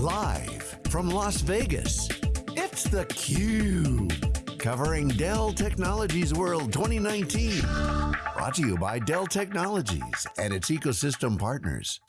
Live from Las Vegas, it's theCUBE. Covering Dell Technologies World 2019. Brought to you by Dell Technologies and its ecosystem partners.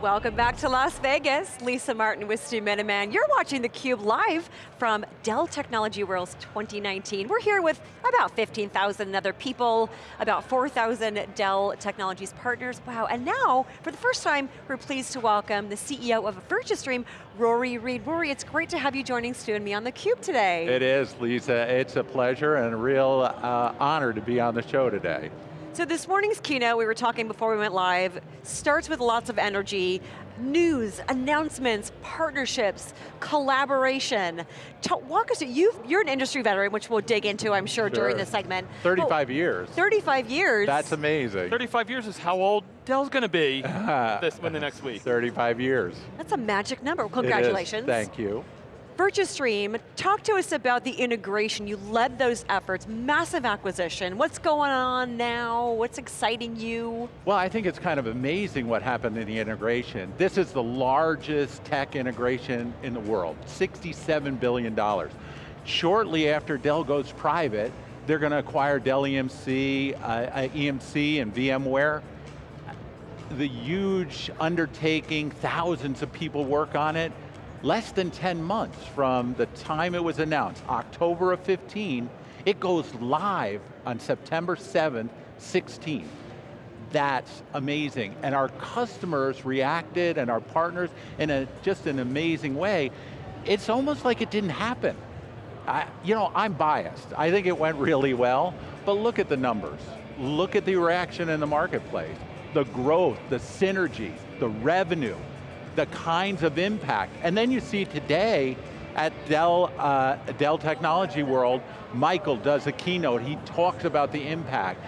Welcome back to Las Vegas. Lisa Martin with Stu Miniman. You're watching theCUBE live from Dell Technology Worlds 2019. We're here with about 15,000 other people, about 4,000 Dell Technologies partners. Wow, and now, for the first time, we're pleased to welcome the CEO of Virtustream, Rory Read. Rory, it's great to have you joining Stu and me on theCUBE today. It is, Lisa. It's a pleasure and a real uh, honor to be on the show today. So this morning's keynote, we were talking before we went live, starts with lots of energy, news, announcements, partnerships, collaboration. Talk, walk us through, you are an industry veteran, which we'll dig into, I'm sure, sure. during this segment. 35 well, years. 35 years. That's amazing. 35 years is how old Dell's going to be this when the next week. 35 years. That's a magic number, congratulations. Thank you. Virtustream, talk to us about the integration. You led those efforts, massive acquisition. What's going on now? What's exciting you? Well, I think it's kind of amazing what happened in the integration. This is the largest tech integration in the world, $67 billion. Shortly after Dell goes private, they're going to acquire Dell EMC, uh, uh EMC and VMware. The huge undertaking, thousands of people work on it, less than 10 months from the time it was announced, October of 15, it goes live on September 7th, 16. That's amazing. And our customers reacted and our partners in a, just an amazing way. It's almost like it didn't happen. I, you know, I'm biased. I think it went really well, but look at the numbers. Look at the reaction in the marketplace. The growth, the synergy, the revenue, the kinds of impact. And then you see today at Dell, uh, Dell Technology World, Michael does a keynote, he talks about the impact.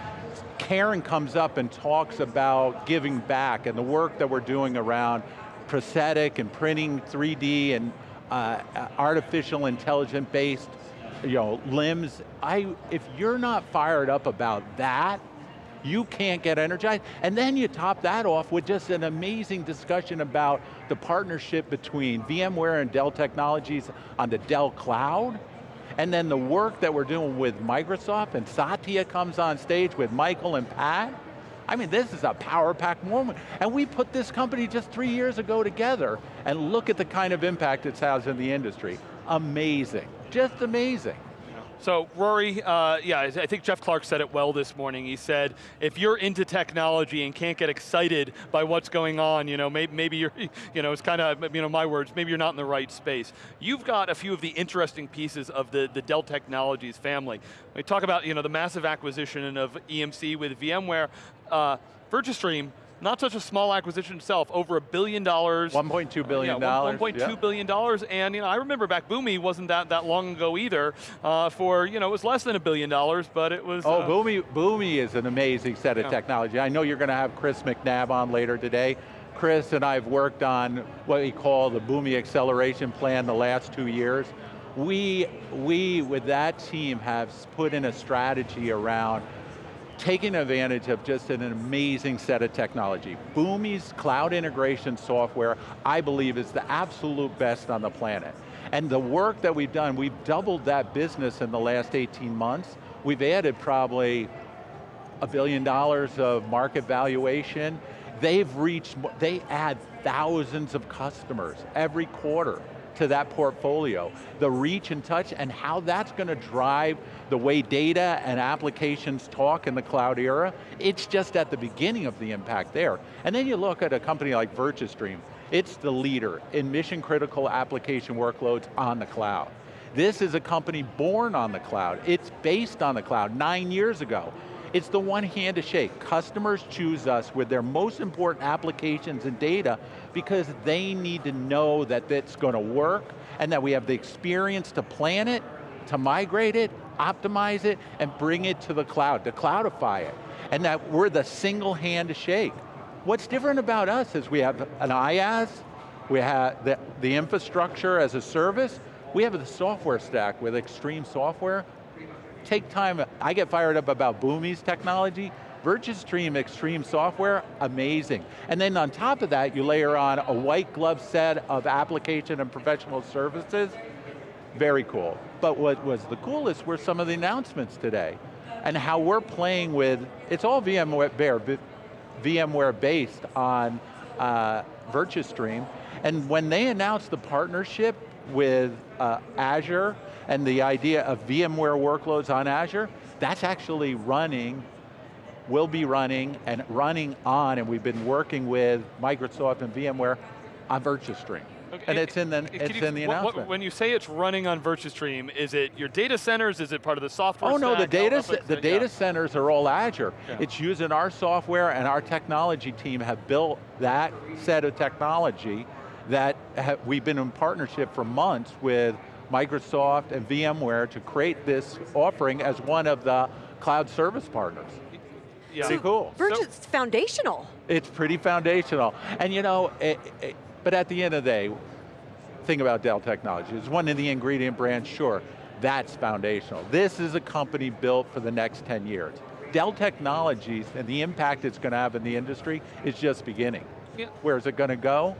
Karen comes up and talks about giving back and the work that we're doing around prosthetic and printing 3D and uh, artificial intelligent based you know, limbs. I, if you're not fired up about that, you can't get energized. And then you top that off with just an amazing discussion about the partnership between VMware and Dell Technologies on the Dell Cloud, and then the work that we're doing with Microsoft, and Satya comes on stage with Michael and Pat. I mean, this is a power pack moment. And we put this company just three years ago together, and look at the kind of impact it has in the industry. Amazing, just amazing. So Rory, uh, yeah, I think Jeff Clarke said it well this morning. He said, if you're into technology and can't get excited by what's going on, you know, maybe, maybe you're, you know, it's kind of, you know, my words, maybe you're not in the right space. You've got a few of the interesting pieces of the, the Dell Technologies family. We talk about, you know, the massive acquisition of EMC with VMware. Uh, Virtustream, not such a small acquisition itself, over a billion dollars. $1.2 billion. Yeah, $1.2 yeah. billion dollars, and you know, I remember back Boomi wasn't that, that long ago either, uh, for, you know, it was less than a billion dollars, but it was- Oh, uh, Boomi, Boomi is an amazing set of yeah. technology. I know you're going to have Chris McNabb on later today. Chris and I have worked on what we call the Boomi Acceleration Plan the last two years. We, we, with that team, have put in a strategy around taking advantage of just an amazing set of technology. Boomi's cloud integration software, I believe, is the absolute best on the planet. And the work that we've done, we've doubled that business in the last 18 months. We've added probably a billion dollars of market valuation. They've reached, they add thousands of customers every quarter to that portfolio, the reach and touch and how that's going to drive the way data and applications talk in the cloud era, it's just at the beginning of the impact there. And then you look at a company like Virtustream, it's the leader in mission critical application workloads on the cloud. This is a company born on the cloud. It's based on the cloud nine years ago. It's the one hand to shake. Customers choose us with their most important applications and data because they need to know that it's going to work and that we have the experience to plan it, to migrate it, optimize it, and bring it to the cloud, to cloudify it. And that we're the single hand to shake. What's different about us is we have an IaaS, we have the, the infrastructure as a service, we have the software stack with xStream software, take time, I get fired up about Boomi's technology, VirtuStream xStream software, amazing. And then on top of that, you layer on a white glove set of application and professional services, very cool. But what was the coolest were some of the announcements today and how we're playing with, it's all VMware, VMware based on uh, VirtuStream, and when they announced the partnership with uh, Azure and the idea of VMware workloads on Azure, that's actually running, will be running, and running on, and we've been working with Microsoft and VMware on VirtuStream. Okay. And it's in the, it's you, in the announcement. What, when you say it's running on VirtuStream, is it your data centers? Is it part of the software Oh no, the data, the data yeah. centers are all Azure. Yeah. It's using our software and our technology team have built that set of technology that we've been in partnership for months with Microsoft and VMware to create this offering as one of the cloud service partners. Yeah. Pretty cool. Virtu's so, foundational. It's pretty foundational. And you know, it, it, but at the end of the day, thing about Dell Technologies, it's one of the ingredient brands, sure, that's foundational. This is a company built for the next 10 years. Dell Technologies and the impact it's going to have in the industry is just beginning. Yeah. Where is it going to go?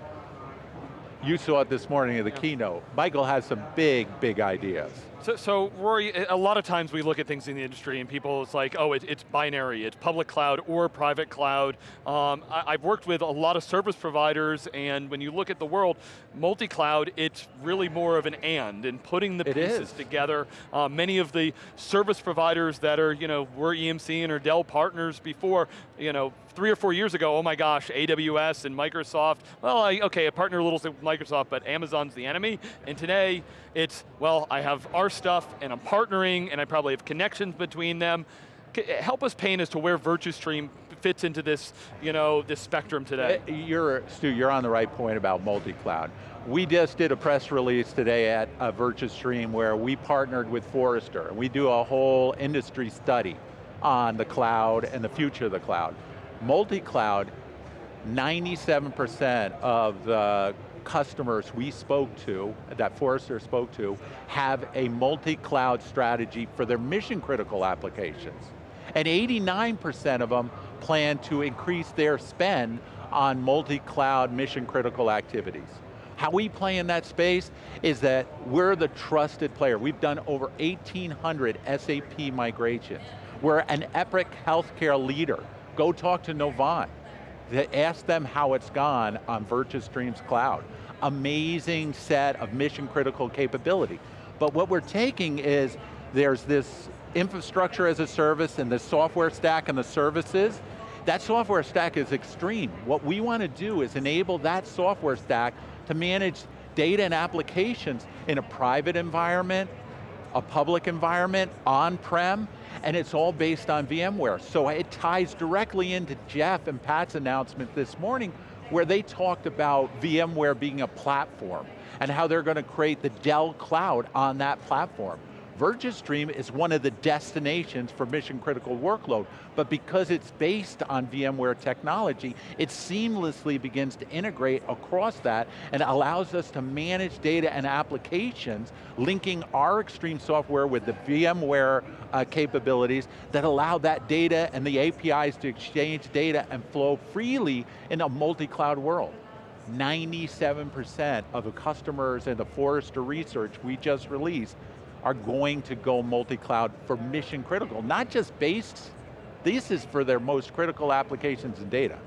You saw it this morning in the yeah. keynote. Michael has some big, big ideas. So, so, Rory, a lot of times we look at things in the industry and people, it's like, oh, it, it's binary, it's public cloud or private cloud. Um, I, have worked with a lot of service providers and when you look at the world, multi-cloud, it's really more of an and, and putting the it pieces is. together. Uh, many of the service providers that are, you know, were EMC and or Dell partners before, you know, three or four years ago, oh my gosh, AWS and Microsoft, well, I, okay, I partner a little with Microsoft, but Amazon's the enemy. And today, it's, well, I have our stuff and I'm partnering and I probably have connections between them. Help us paint as to where VirtuStream fits into this, you know, this spectrum today. Uh, you're, Stu, you're on the right point about multi-cloud. We just did a press release today at uh, VirtuStream where we partnered with Forrester and we do a whole industry study on the cloud and the future of the cloud. Multi-cloud, 97% of the customers we spoke to, that Forrester spoke to, have a multi-cloud strategy for their mission critical applications. And 89% of them plan to increase their spend on multi-cloud mission critical activities. How we play in that space is that we're the trusted player. We've done over 1,800 SAP migrations. We're an Epic healthcare leader. Go talk to Novant ask them how it's gone on Virtus VirtuStream's cloud. Amazing set of mission critical capability. But what we're taking is, there's this infrastructure as a service and the software stack and the services, that software stack is xStream. What we want to do is enable that software stack to manage data and applications in a private environment, a public environment, on-prem, and it's all based on VMware. So it ties directly into Jeff and Pat's announcement this morning where they talked about VMware being a platform and how they're going to create the Dell Cloud on that platform. VirtuStream is one of the destinations for mission critical workload, but because it's based on VMware technology, it seamlessly begins to integrate across that and allows us to manage data and applications, linking our xStream software with the VMware uh, capabilities that allow that data and the APIs to exchange data and flow freely in a multi-cloud world. 97% of the customers in the Forrester research we just released are going to go multi-cloud for mission critical, not just based, this is for their most critical applications and data.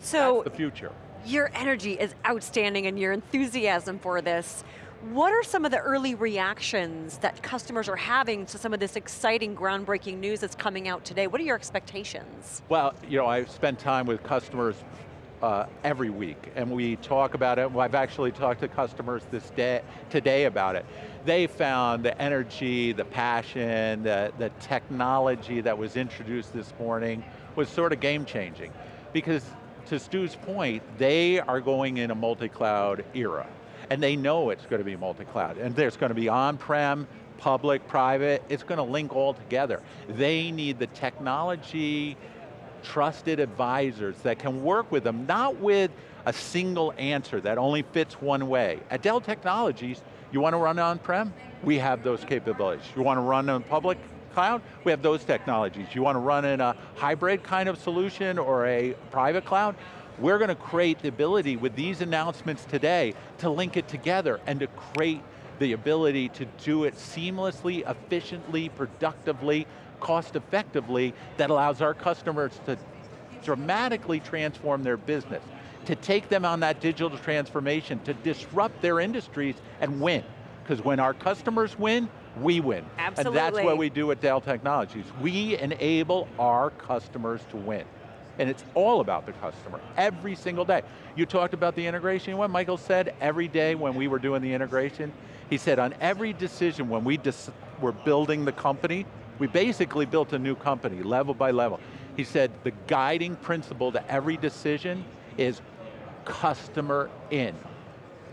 So, That's the future. Your energy is outstanding and your enthusiasm for this. What are some of the early reactions that customers are having to some of this exciting, groundbreaking news that's coming out today? What are your expectations? Well, you know, I've spent time with customers uh, every week, and we talk about it. I've actually talked to customers this day, today about it. They found the energy, the passion, the, the technology that was introduced this morning was sort of game changing. Because to Stu's point, they are going in a multi-cloud era. And they know it's going to be multi-cloud. And there's going to be on-prem, public, private, it's going to link all together. They need the technology, trusted advisors that can work with them, not with a single answer that only fits one way. At Dell Technologies, you want to run on-prem? We have those capabilities. You want to run on public cloud, we have those technologies. You want to run in a hybrid kind of solution or a private cloud, we're going to create the ability with these announcements today to link it together and to create the ability to do it seamlessly, efficiently, productively, cost effectively, that allows our customers to dramatically transform their business, to take them on that digital transformation, to disrupt their industries and win. Because when our customers win, we win. Absolutely. And that's what we do at Dell Technologies. We enable our customers to win. And it's all about the customer, every single day. You talked about the integration, what Michael said every day when we were doing the integration, he said on every decision when we were building the company, we basically built a new company, level by level. He said the guiding principle to every decision is customer in.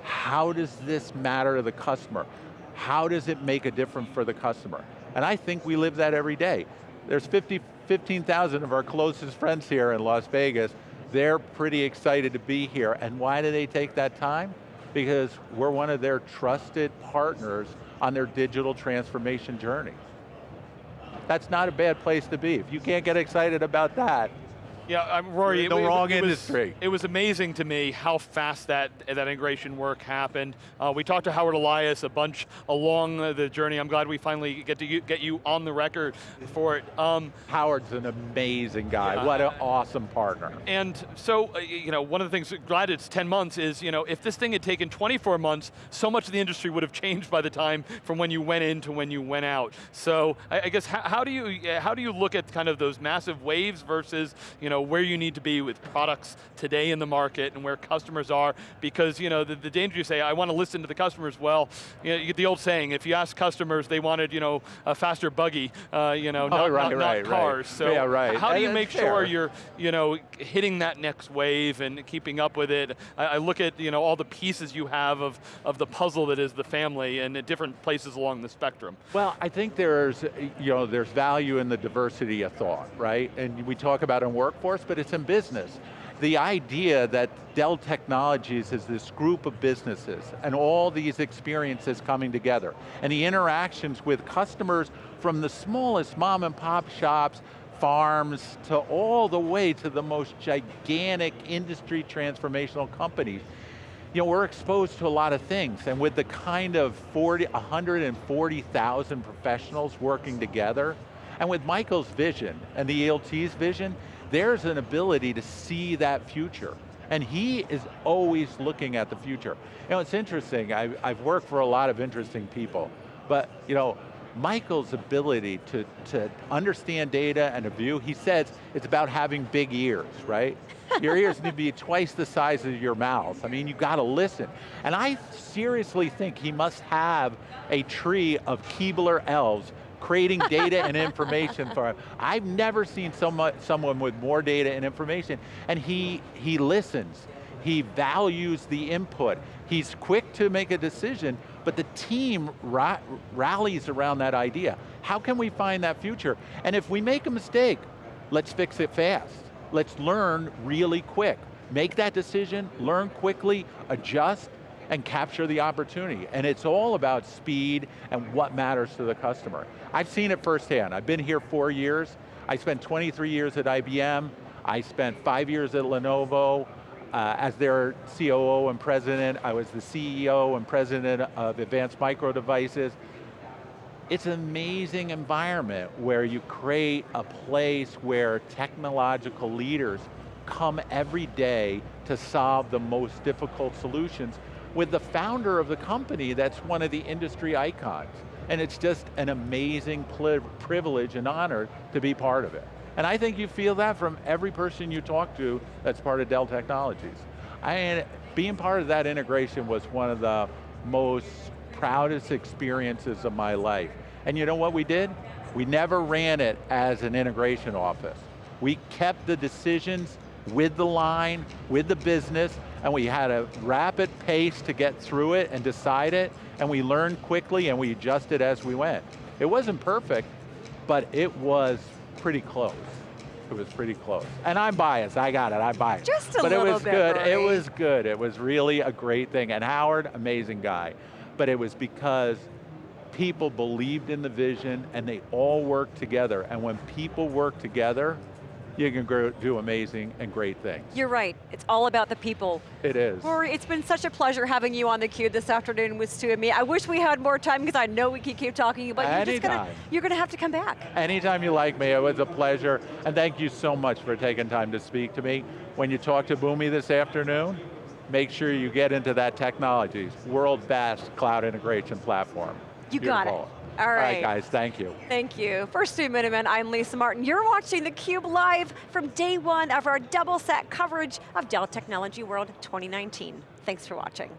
How does this matter to the customer? How does it make a difference for the customer? And I think we live that every day. There's 50, 15,000 of our closest friends here in Las Vegas. They're pretty excited to be here. And why do they take that time? Because we're one of their trusted partners on their digital transformation journey. That's not a bad place to be. If you can't get excited about that, yeah, I'm Rory. the it, wrong it, it industry. Was, it was amazing to me how fast that that integration work happened. Uh, we talked to Howard Elias a bunch along the journey. I'm glad we finally get to get you on the record for it. Um, Howard's an amazing guy. Yeah, what an awesome partner. And so, uh, you know, one of the things, glad it's 10 months, is you know, if this thing had taken 24 months, so much of the industry would have changed by the time from when you went in to when you went out. So, I, I guess how, how do you how do you look at kind of those massive waves versus you know know, where you need to be with products today in the market and where customers are, because you know, the, the danger you say, I want to listen to the customers, well, you, know, you get the old saying, if you ask customers, they wanted you know, a faster buggy, uh, you know, oh, not, right, not, right, not cars. Right. So yeah, right. how do you make fair. sure you're you know, hitting that next wave and keeping up with it? I, I, look at you know, all the pieces you have of, of the puzzle that is the family and at different places along the spectrum. Well, I think there's, you know, there's value in the diversity of thought, right? And we talk about in but it's in business. The idea that Dell Technologies is this group of businesses and all these experiences coming together and the interactions with customers from the smallest mom and pop shops farms to all the way to the most gigantic industry transformational companies. You know, we're exposed to a lot of things and with the kind of 40, 140,000 professionals working together, and with Michael's vision and the ELT's vision, there's an ability to see that future. And he is always looking at the future. You know, it's interesting, I've, I've worked for a lot of interesting people, but you know, Michael's ability to, to understand data and a view, he says it's about having big ears, right? your ears need to be twice the size of your mouth. I mean, you got to listen. And I seriously think he must have a tree of Keebler elves creating data and information for him. I've never seen so much, someone with more data and information, and he, he listens. He values the input. He's quick to make a decision, but the team ra rallies around that idea. How can we find that future? And if we make a mistake, let's fix it fast. Let's learn really quick. Make that decision, learn quickly, adjust, and capture the opportunity. And it's all about speed and what matters to the customer. I've seen it firsthand. I've been here four years. I spent 23 years at IBM. I spent five years at Lenovo. Uh, as their COO and president, I was the CEO and president of Advanced Micro Devices. It's an amazing environment where you create a place where technological leaders come every day to solve the most difficult solutions with the founder of the company that's one of the industry icons. And it's just an amazing privilege and honor to be part of it. And I think you feel that from every person you talk to that's part of Dell Technologies. I, being part of that integration was one of the most proudest experiences of my life. And you know what we did? We never ran it as an integration office. We kept the decisions with the line, with the business, and we had a rapid pace to get through it and decide it, and we learned quickly and we adjusted as we went. It wasn't perfect, but it was pretty close. It was pretty close. And I'm biased, I got it, I'm biased. Just a but little it was bit, good, Rory. it was good. It was really a great thing. And Howard, amazing guy. But it was because people believed in the vision and they all worked together. And when people work together, you can grow, do amazing and great things. You're right, it's all about the people. It is. Rory, it's been such a pleasure having you on theCUBE this afternoon with Stu and me. I wish we had more time because I know we could keep talking, but you're just gonna, you're gonna have to come back. Anytime you like me, it was a pleasure. And thank you so much for taking time to speak to me. When you talk to Boomi this afternoon, make sure you get into that technologies, world best cloud integration platform. You got it. All All right, right. guys, thank you. Thank you. For Stu Miniman, I'm Lisa Martin. You're watching theCUBE live from day one of our double set coverage of Dell Technology World 2019. Thanks for watching.